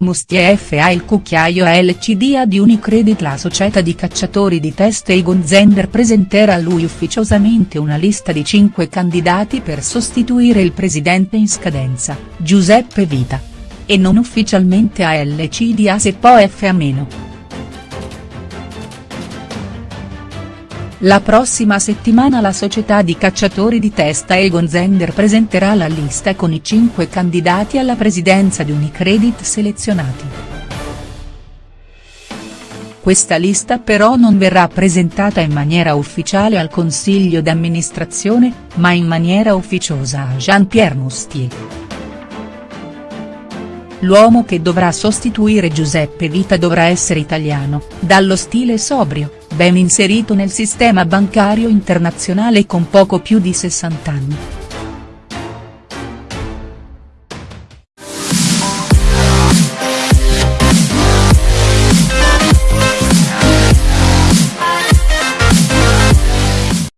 Mustie FA il cucchiaio LCDA di Unicredit La società di cacciatori di teste Egon Zender presenterà a lui ufficiosamente una lista di cinque candidati per sostituire il presidente in scadenza, Giuseppe Vita. E non ufficialmente a LCDA se poi FA meno. La prossima settimana la società di cacciatori di testa Egon Zender presenterà la lista con i cinque candidati alla presidenza di Unicredit selezionati. Questa lista però non verrà presentata in maniera ufficiale al consiglio d'amministrazione, ma in maniera ufficiosa a Jean-Pierre Mustier. L'uomo che dovrà sostituire Giuseppe Vita dovrà essere italiano, dallo stile sobrio, ben inserito nel sistema bancario internazionale con poco più di 60 anni.